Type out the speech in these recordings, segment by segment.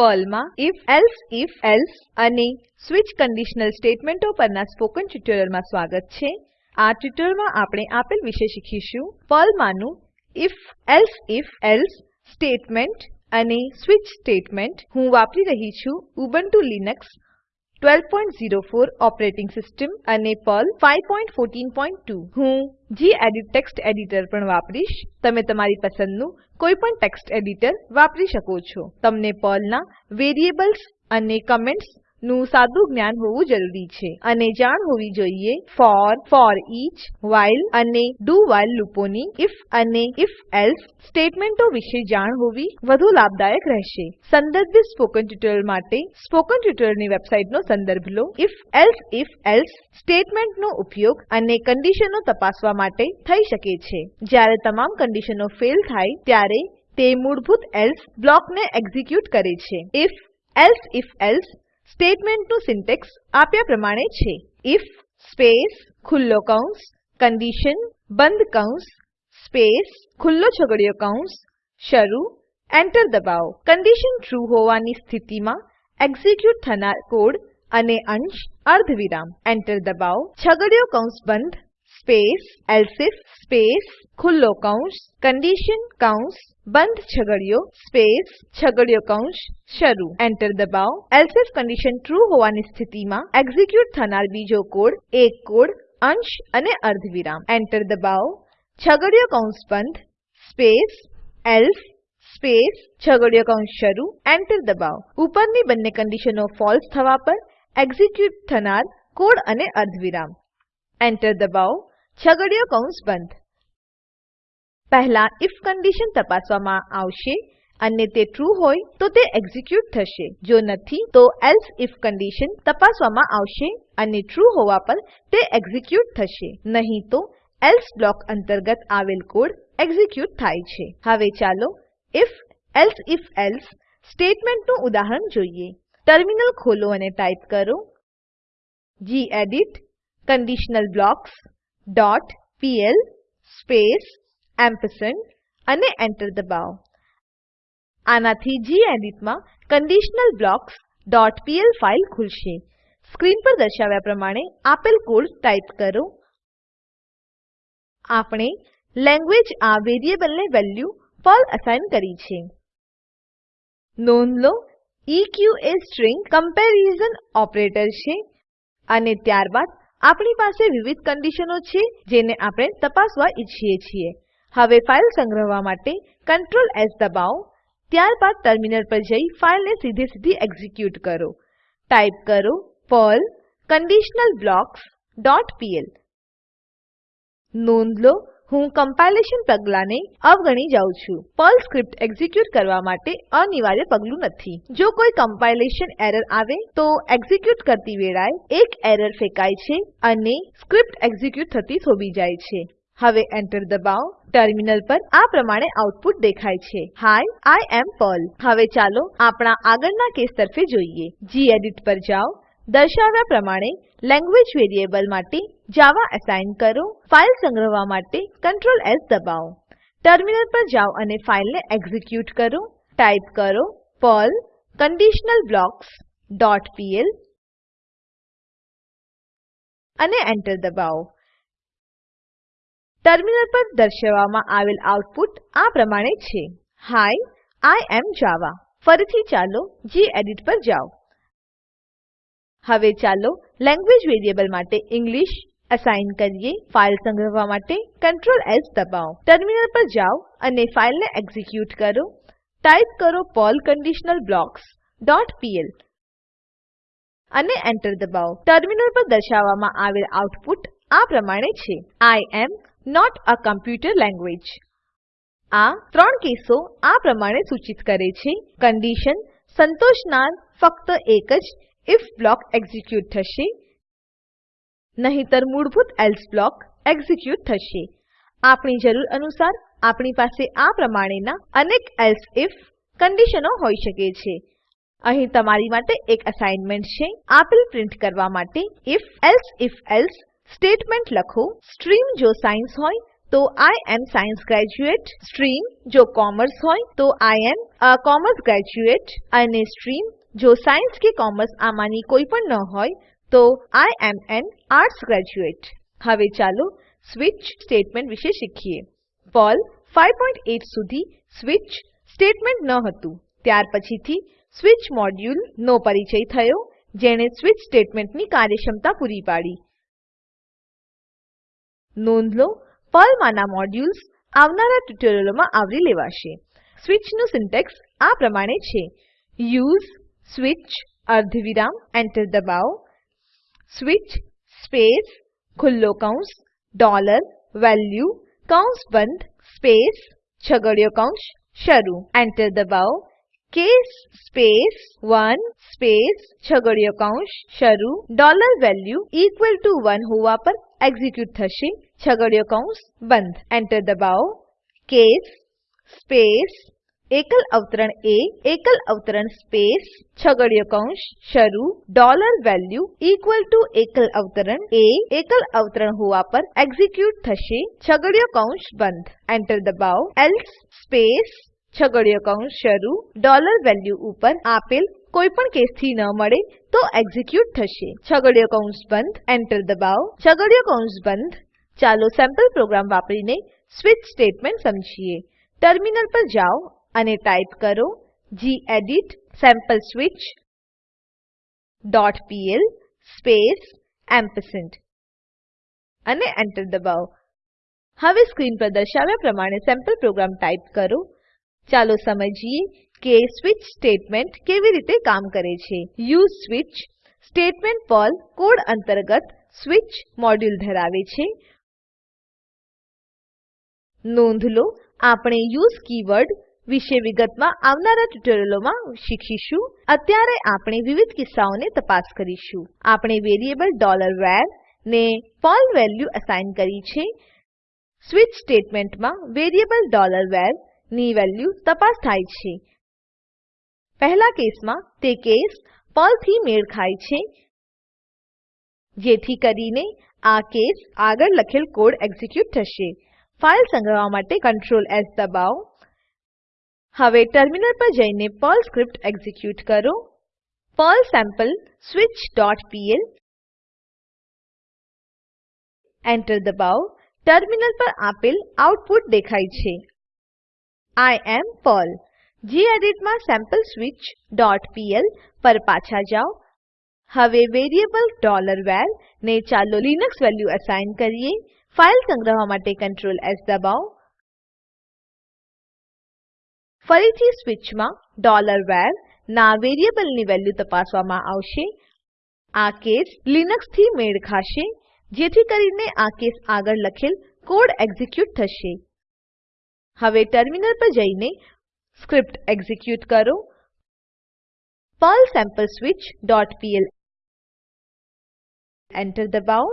પર્લમાં if, else if, else અને switch conditional સ્ટેટમેન્ટો પરના સ્પોકન ટ્યુટોરીયલમાં સ્વાગત છે. આ ટ્યુટોરીયલમાં આપણે આપેલ વિશે શીખીશું. પર્લમાંનું if, else if, else statement અને સ્વિચ સ્ટેટમેન્ટ હું વાપરી રહી છું ઉબુન્ટુ લીનક્સ 1204 ઓપરેટિંગ સિસ્ટમ અને પર્લ 5142 હું ગેડિટ ટેક્સ્ટ એડિટર પણ વાપરીશ. તમે તમારી પસંદનું કોઈપણ ટેક્સ્ટ એડિટર વાપરી શકો છો. તમને પર્લના વેરિએબલ્સ અને કમેન્ટ્સ નું સાદું જ્ઞાન હોવું જરૂરી છે. અને જાણ હોવી જોઈએ ફોર ફોર ફોરઈચ વાઇલ અને do વાઇલ લૂપોની if અને if એલ્સે સ્ટેટમેન્ટો વિશે જાણ હોવી વધુ લાભદાયક રહેશે. સંદર્ભિત સ્પોકન ટ્યુટોરિયલ માટે સ્પોકન ટ્યુટોરિયલની વેબસાઇટનો સંદર્ભ લો. if else if else સ્ટેટમેન્ટનો ઉપયોગ અને કન્ડિશનો તપાસવા માટે થઈ શકે છે. જ્યારે તમામ કન્ડિશનો ફેલ થાય ત્યારે તે મૂળભૂત એલ્સ બ્લોકને એક્ઝિક્યુટ કરે છે. if else if else સ્ટેટમેન્ટનું સિન્ટેક્સ આપ્યા પ્રમાણે છે. if સ્પેસ ખુલ્લો કૌંસ કન્ડિશન બંધ કૌંસ સ્પેસ ખુલ્લો છગડીયો કૌંસ, શરૂ એન્ટર દબાવો. કન્ડિશન ટ્રુ હોવાની સ્થિતિમાં એક્ઝિક્યુટ થનાર કોડ અને અંશ અર્ધવિરામ. એન્ટર દબાવો. છગડીયો કૌંસ બંધ સ્પેસ, એલ્સિફ, સ્પેસ, ખુલ્લો કૌંસ, કન્ડિશન કૌંસ, બંધ છગડીયો સ્પેસ છગડીયો કૌંસ, શરૂ. એન્ટર દબાવો. એલ્સિફ કન્ડિશન ટ્રૂ હોવાની સ્થિતિમાં એક્ઝિક્યુટ થનાર બીજો કોડ, એક કોડ, અંશ અને અર્ધવિરામ. એન્ટર દબાવો. છગડીયો કૌંસ બંધ. સ્પેસ, એલ્સ, સ્પેસ છગડીયો કૌંસ શરૂ. એન્ટર દબાવો. ઉપરની બંને કન્ડિશનો ફોલ્સ થવા પર એક્ઝિક્યુટ થનાર કોડ અને અર્ધવિરામ. એન્ટર દબાવો. છગડીયો કૌંસ બંધ. પહેલા if કન્ડિશન તપાસવામાં આવશે અને તે ટ્રુ હોય તો તે એક્ઝિક્યુટ થશે. જો નથી, તો else if કન્ડિશન તપાસવામાં આવશે અને ટ્રૂ હોવા પર તે એક્ઝિક્યુટ થશે. નહીં તો એલ્સે બ્લોક અંતર્ગત આવેલ કોડ એક્ઝિક્યુટ થાય છે. હવે ચાલો if, else if else સ્ટેટમેન્ટનું ઉદાહરણ જોઈએ. ટર્મિનલ ખોલો અને ટાઈપ કરો. Gedit conditional blocks dot PL space ampersand અને એન્ટર દબાવો. આનાથી ગેડિટમાં conditionalblocksપીએલ ફાઈલ ખુલશે. સ્ક્રીન પર દર્શાવ્યા પ્રમાણે આપેલ કોડ ટાઈપ કરો. આપણે લેંગ્વેજ આ વેરીએબલને વેલ્યુ પર્લ અસાઇન કરી છે. નોંધ લો ઇક એ સ્ટ્રીંગ કમ્પેરિઝન ઓપરેટર છે અને ત્યારબાદ આપણી પાસે વિવિધ કન્ડિશનો છે જેને આપણે તપાસવા ઈચ્છીએ છીએ. હવે ફાઈલ સંગ્રહવા માટે Ctrl S દબાવો, ત્યારબાદ ટર્મિનલ પર જઈ ફાઈલને સીધે સીધી એક્ઝિક્યુટ કરો. ટાઈપ કરો પર્લ કન્ડિશનલબ્લોક્સ ડોટ પીએલ નોંધ લો હું કમ્પાઇલેશન પગલાંને અવગણી જાઉં છું. પર્લ સ્ક્રિપ્ટ એક્ઝિક્યુટ કરવા માટે અનિવાર્ય પગલું નથી. જો કોઈ કમ્પાઇલેશન એરર આવે, તો એક્ઝિક્યુટ કરતી વેળાએ એક એરર ફેંકાય છે અને સ્ક્રિપ્ટ એક્ઝિક્યુટ થતી થોભી જાય છે. હવે એન્ટર દબાવો. ટર્મિનલ પર આ પ્રમાણે આઉટપુટ દેખાય છે. Hi I am Perl. હવે ચાલો આપણા આગળના કેસ તરફે જોઈએ. ગેડિટ પર જાઓ. દર્શાવ્યા પ્રમાણે લેંગ્વેજ વેરિએબલ માટે જાવા એસાઇન કરો, ફાઈલ સંગ્રહવા માટે Ctrl S દબાવો. ટર્મિનલ પર જાઓ અને ફાઈલને એક્ઝિક્યુટ કરો. ટાઈપ કરો Perl conditional blocks dot PL અને એન્ટર દબાવો. ટર્મિનલ પર દર્શાવવામાં આવેલ આઉટપુટ આ પ્રમાણે છે. હાય આઈ એમ જાવા ફરીથી ચાલો ગેડિટ પર જાઓ. હવે ચાલો લેંગ્વેજ વેરિએબલ માટે ઇંગ્લિશ અસાઇન કરીએ ફાઇલ સંગ્રહવા માટે Ctrl S દબાવો. ટર્મિનલ પર જાઓ અને ફાઇલને એક્ઝિક્યુટ કરો. ટાઇપ કરો Perl conditional blocks dot PL અને એન્ટર દબાવો. ટર્મિનલ પર દર્શાવવામાં આવેલ આઉટપુટ આ પ્રમાણે છે. I am not a computer language આ ત્રણ કેસો આ પ્રમાણે સૂચિત કરે છે. કન્ડિશન સંતોષનાર ફક્ત એક જ if બ્લોક એક્ઝિક્યુટ થશે. નહીતર મૂળભૂત else બ્લોક એક્ઝિક્યુટ થશે. આપણી જરૂર અનુસાર આપણી પાસે આ પ્રમાણેના અનેક else if કન્ડિશનો હોઈ શકે છે. અહીં તમારી માટે એક અસાઇનમેન્ટ છે. આપેલ પ્રિન્ટ કરવા માટે if, else if, else statement લખો. સ્ટ્રીમ જો સાયન્સ હોય, તો I am science graduate. Stream જો કોમર્સ હોય, તો I am a commerce graduate. અને સ્ટ્રીમ જો સાયન્સ કે કોમર્સ આમાંની કોઈ પણ ન હોય તો I am an arts graduate. હવે ચાલો સ્વિચ સ્ટેટમેન્ટ વિશે શીખીએ. પર્લ 5.8 સુધી સ્વિચ સ્ટેટમેન્ટ ન હતું. ત્યાર પછીથી સ્વિચ મોડ્યુલ નો પરિચય થયો, જેણે સ્વિચ સ્ટેટમેન્ટની કાર્યક્ષમતા પૂરી પાડી. નોંધ લો, પર્લમાંના મોડ્યુલ્સ આવનારા ટ્યુટોરિયલોમાં આવરી લેવાશે. સ્વિચનું સિન્ટેક્સ આ પ્રમાણે છે. યુઝ, સ્વિચ, અર્ધવિરામ એન્ટર દબાવો. સ્વિચ સ્પેસ ખુલ્લો કૌંસ ડોલર વેલ્યુ કૌંસ બંધ સ્પેસ છગડીયો કૌંસ શરૂ એન્ટર દબાવો કેસ સ્પેસ 1 સ્પેસ છગડીયો કૌંસ શરૂ ડોલર વેલ્યુ ઇક્વલ ટુ 1 હોવા પર એક્ઝીક્યુટ થશે છગડીયો કૌંસ બંધ એન્ટર દબાવો કેસ સ્પેસ એકલ અવતરણ એ એકલ અવતરણ સ્પેસ, છગડીયો કૌંસ, શરૂ, ડોલર વેલ્યુ ઇક્વલ ટુ એકલ અવતરણ એ એકલ અવતરણ હોવા પર એક્ઝિક્યુટ થશે. છગડીયો કૌંસ બંધ. એન્ટર દબાવો. એલ્સ સ્પેસ, છગડીયો કૌંસ, શરૂ, ડોલર વેલ્યુ ઉપર આપેલ કોઈ પણ કેસથી ન મળે તો એક્ઝિક્યુટ થશે. છગડીયો કૌંસ બંધ. એન્ટર દબાવો. છગડીયો કૌંસ બંધ. ચાલો સેમ્પલ પ્રોગ્રામ વાપરીને સ્વિચ સ્ટેટમેન્ટ સમજીએ. ટર્મિનલ પર જાઓ. અને ટાઈપ કરો gedit sample switch dot PL space ampersand અને એન્ટર દબાવો. હવે સ્ક્રીન પર દર્શાવ્યા પ્રમાણે સેમ્પલ પ્રોગ્રામ ટાઈપ કરો. ચાલો સમજીએ કે સ્વિચ સ્ટેટમેન્ટ કેવી રીતે કામ કરે છે. Use switch statement Perl code અંતર્ગત સ્વિચ મોડ્યુલ ધરાવે છે. નોંધ લો, આપણે યુઝ કીવર્ડ વિશે વિગતમાં આવનારા ટ્યુટોરિયલોમાં શીખીશું. અત્યારે આપણે વિવિધ કિસ્સાઓને તપાસ કરીશું. આપણે વેરીએબલ var ને પર્લ વેલ્યુ અસાઇન કરી છે. સ્વિચ સ્ટેટમેન્ટમાં વેરીએબલ var ની વેલ્યુ તપાસ થાય છે. પહેલા કેસમાં તે કેસ પર્લથી મેળ ખાય છે. જેથી કરીને આ કેસ આગળ લખેલ કોડ એક્ઝિક્યુટ થશે. ફાઈલ સંગ્રહવા માટે Ctrl S દબાવો. હવે ટર્મિનલ પર જઈને પર્લ સ્ક્રિપ્ટ એક્ઝિક્યુટ કરો પર્લ સેમ્પલ switchપીએલ એન્ટર દબાવો ટર્મિનલ પર આપેલ આઉટપુટ દેખાય છે આઈ એમ પર્લ ગેડિટમાં sampleswitchપીએલ પર પાછા જાઓ હવે વેરીએબલ var ને ચાલો લિનક્સ વેલ્યુ અસાઇન કરીએ ફાઈલ સંગ્રહવા માટે Ctrl S દબાવો ફરીથી સ્વિચમાં var ના વેરિયેબલની વેલ્યુ તપાસવામાં આવશે. આ કેસ લિનક્સથી મેળ ખાશે, જેથી કરીને આ કેસ આગળ લખેલ કોડ એક્ઝિક્યુટ થશે. હવે ટર્મિનલ પર જઈને સ્ક્રિપ્ટ એક્ઝિક્યુટ કરો. પર્લ પીએલ એન્ટર દબાવો.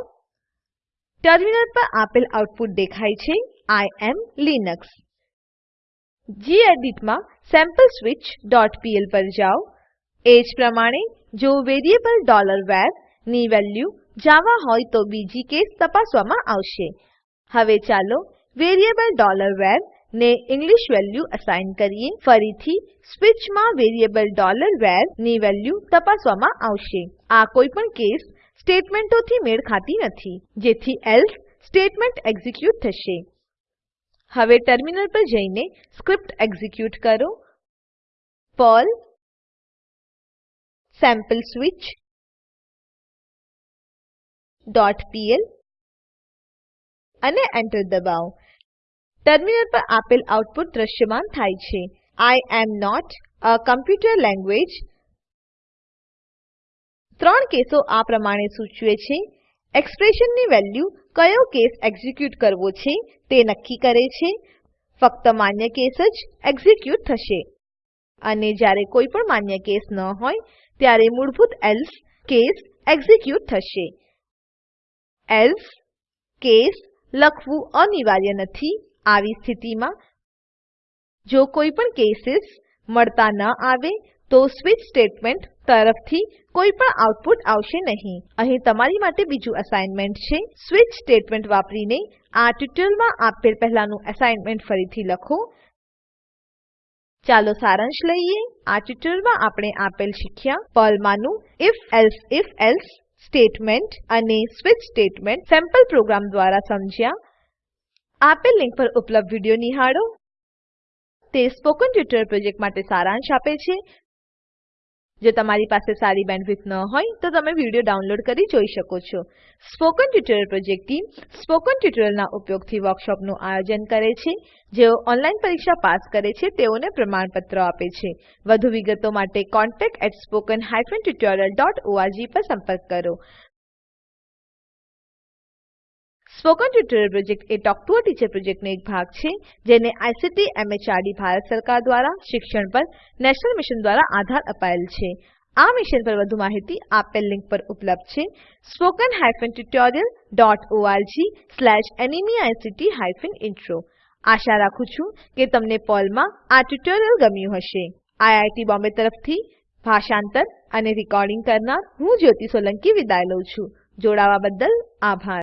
ટર્મિનલ પર આપેલ આઉટપુટ દેખાય છે. આઈ એમ લિનક્સ gedit માં sampleswitch.pl પર જાઓ. એજ પ્રમાણે જો વેરીએબલ var ની વેલ્યુ જાવા હોય તો બીજી કેસ તપાસવામાં આવશે. હવે ચાલો વેરીએબલ var ને ઇંગ્લિશ વેલ્યુ અસાઇન કરીએ. ફરીથી સ્વિચમાં વેરીએબલ var ની વેલ્યુ તપાસવામાં આવશે. આ કોઈપણ કેસ સ્ટેટમેન્ટોથી મેળ ખાતી નથી, જેથી એલ્સે સ્ટેટમેન્ટ એક્ઝિક્યુટ થશે. હવે ટર્મિનલ પર જઈને સ્ક્રિપ્ટ એક્ઝિક્યુટ કરો. પર્લ પીએલ અને એન્ટર દબાવો. ટર્મિનલ પર આપેલ આઉટપુટ દ્રશ્યમાન થાય છે. I am not a computer language ત્રણ કેસો આ પ્રમાણે સૂચવે છે. એક્સપ્રેશનની વેલ્યુ કયો કેસ એક્ઝિક્યુટ કરવો છે તે નક્કી કરે છે. ફક્ત માન્ય કેસ જ એક્ઝીક્યુટ થશે. અને જ્યારે કોઈ પણ માન્ય કેસ ન હોય, ત્યારે મૂળભૂત એલ્સ કેસ એક્ઝિક્યુટ થશે. એલ્સ કેસ લખવું અનિવાર્ય નથી. આવી સ્થિતિમાં જો કોઈ પણ કેસીસ મળતા ન આવે તો સ્વિચ સ્ટેટમેન્ટ તરફથી કોઈ પણ આઉટપુટ આવશે નહીં. અહીં તમારી માટે બીજું અસાઇનમેન્ટ છે. સ્વિચ સ્ટેટમેન્ટ વાપરીને આ ટ્યુટોરીયલમાં આપેલ પહેલાનું અસાઇનમેન્ટ ફરીથી લખો. ચાલો સારાંશ લઈએ. આ ટ્યુટોરીયલમાં આપણે આપેલ શીખ્યા પર્લમાંનું if ઇફ એલ્સે સ્ટેટમેન્ટ અને સ્વિચ સ્ટેટમેન્ટ સેમ્પલ પ્રોગ્રામ દ્વારા સમજ્યા. આપેલ લિંક પર ઉપલબ્ધ વીડિયો નિહાળો. તે સ્પોકન ટ્યુટોરીયલ પ્રોજેક્ટ માટે સારાંશ આપે છે. જો તમારી પાસે સારી બેન્ડવિડ્થ ન હોય, તો તમે વીડિયો ડાઉનલોડ કરી જોઈ શકો છો. Spoken tutorial project team spoken ટ્યુટોરીયલના ઉપયોગથી વર્કશોપનું આયોજન કરે છે. જેઓ ઓનલાઈન પરીક્ષા પાસ કરે છે, તેઓને પ્રમાણપત્રો આપે છે. વધુ વિગતો માટે contactspoken tutorialorg પર સંપર્ક કરો. સ્પોકન ટ્યુટોરિયલ પ્રોજેક્ટ એ ટોક ટુ અ ટીચર પ્રોજેક્ટનો એક ભાગ છે, જેને ICT એમએચઆરડી ભારત સરકાર દ્વારા શિક્ષણ પર, નેશનલ મિશન દ્વારા આધાર અપાયેલ છે. આ મિશન પર વધુ માહિતી આપેલ લિંક પર ઉપલબ્ધ છે. ઇન્ટ્રો. આશા રાખું છું કે તમને પર્લમાં આ ટ્યુટોરિયલ ગમ્યું હશે. આઈઆઈટી બોમ્બે તરફથી ભાષાંતર અને રેકોર્ડિંગ કરનાર હું જ્યોતિ સોલંકી વિદાય લઉં છું. જોડાવા બદલ આભાર.